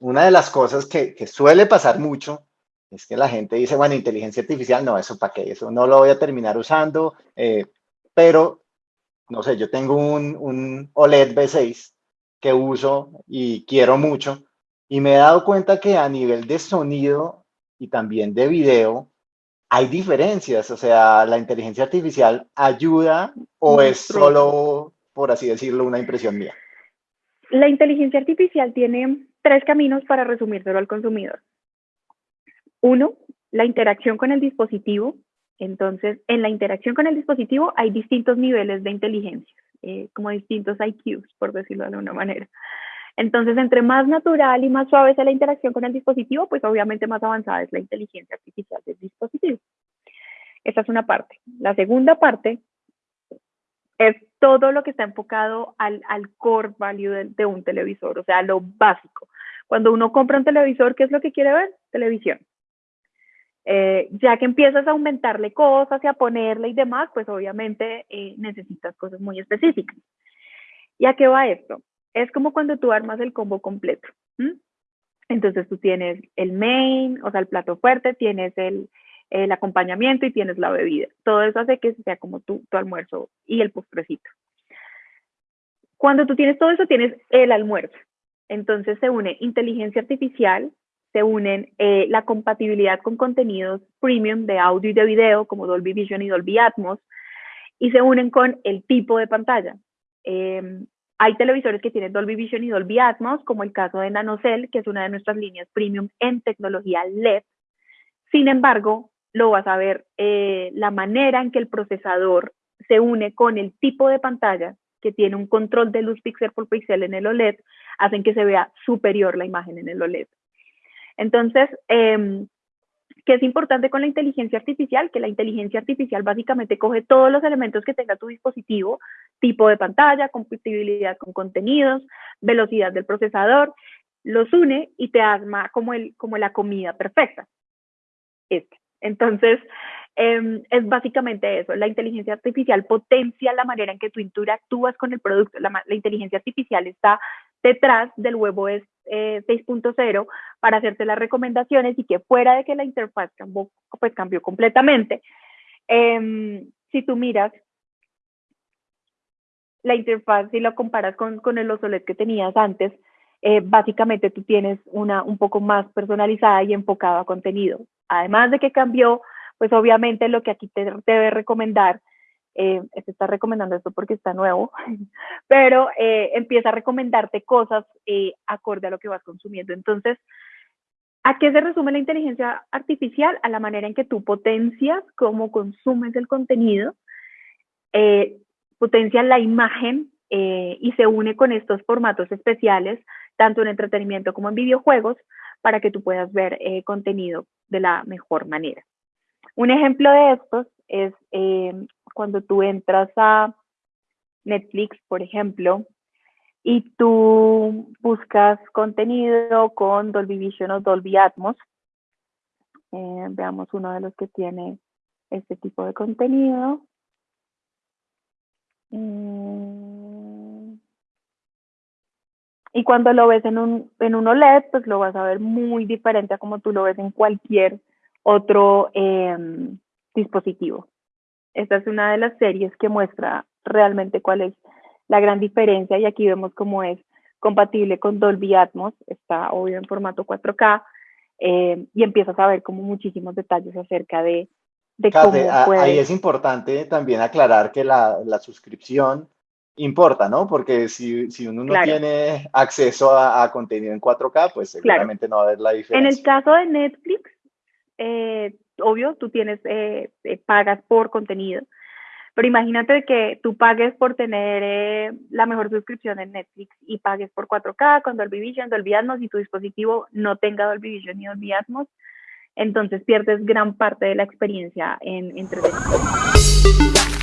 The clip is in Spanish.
Una de las cosas que, que, suele pasar mucho es que la gente dice, bueno, inteligencia artificial, no, eso para qué, eso no lo voy a terminar usando, eh, pero, no sé, yo tengo un, un OLED B6 que uso y quiero mucho, y me he dado cuenta que a nivel de sonido y también de video, hay diferencias, o sea, la inteligencia artificial ayuda o es solo, por así decirlo, una impresión mía. La inteligencia artificial tiene tres caminos para resumírselo al consumidor. Uno, la interacción con el dispositivo. Entonces, en la interacción con el dispositivo hay distintos niveles de inteligencia, eh, como distintos IQs, por decirlo de alguna manera. Entonces, entre más natural y más suave sea la interacción con el dispositivo, pues obviamente más avanzada es la inteligencia artificial del dispositivo. Esa es una parte. La segunda parte es todo lo que está enfocado al, core value de, un televisor, o sea, lo básico. Cuando uno compra un televisor, ¿qué es lo que quiere ver? Televisión. Eh, ya que empiezas a aumentarle cosas y a ponerle y demás, pues obviamente eh, necesitas cosas muy específicas. ¿Y a qué va esto? es como cuando tú armas el combo completo. Entonces tú tienes el main, o sea, el plato fuerte, tienes el, el, acompañamiento y tienes la bebida. Todo eso hace que sea como tu, tu almuerzo y el postrecito. Cuando tú tienes todo eso, tienes el almuerzo. Entonces se une inteligencia artificial, se unen eh, la compatibilidad con contenidos premium de audio y de video, como Dolby Vision y Dolby Atmos, y se unen con el tipo de pantalla. Eh, hay televisores que tienen Dolby Vision y Dolby Atmos, como el caso de NanoCell, que es una de nuestras líneas premium en tecnología LED. Sin embargo, lo vas a ver eh, la manera en que el procesador se une con el tipo de pantalla que tiene un control de luz píxel por píxel en el OLED, hacen que se vea superior la imagen en el OLED. Entonces, eh, ¿Qué es importante con la inteligencia artificial? Que la inteligencia artificial básicamente coge todos los elementos que tenga tu dispositivo, tipo de pantalla, compatibilidad con contenidos, velocidad del procesador, los une y te arma como, el, como la comida perfecta. Este. Entonces, em, es básicamente eso. La inteligencia artificial potencia la manera en que tú interactúas con el producto. La, inteligencia artificial está detrás del eh, 6.0 para hacerte las recomendaciones y que fuera de que la interfaz cambió, pues cambió completamente, eh, si tú miras la interfaz, si lo comparas con, con el OLED que tenías antes, eh, básicamente tú tienes una un poco más personalizada y enfocada a contenido. Además de que cambió, pues obviamente lo que aquí te debe recomendar eh, se está recomendando esto porque está nuevo, pero eh, empieza a recomendarte cosas eh, acorde a lo que vas consumiendo. Entonces, ¿a qué se resume la inteligencia artificial? A la manera en que tú potencias cómo consumes el contenido, eh, potencias la imagen y se une con estos formatos especiales, tanto en entretenimiento como en videojuegos, para que tú puedas ver contenido de la mejor manera. Un ejemplo de estos es cuando tú entras a Netflix, por ejemplo, y tú buscas contenido con Dolby Vision o Dolby Atmos. Eh, veamos uno de los que tiene este tipo de contenido. Y cuando lo ves en un, en un OLED, pues lo vas a ver muy diferente a como tú lo ves en cualquier otro em, dispositivo. Esta es una de las series que muestra realmente cuál es la gran diferencia y aquí vemos cómo es compatible con Dolby Atmos, está obvio en formato 4K eh, y empiezas a ver como muchísimos detalles acerca de, de cómo Ahí es importante también aclarar que la, la suscripción importa, ¿no? Porque si, si uno no tiene acceso a, contenido en 4K, pues seguramente no va a ver la diferencia. En el caso de Netflix, eh, obvio, tú tienes, eh, eh, pagas por contenido, pero imagínate que tú pagues por tener eh, la mejor suscripción en Netflix y pagues por 4K con Dolby Vision, Dolby Atmos y tu dispositivo no tenga Dolby Vision ni Dolby Atmos, entonces pierdes gran parte de la experiencia en entretenimiento.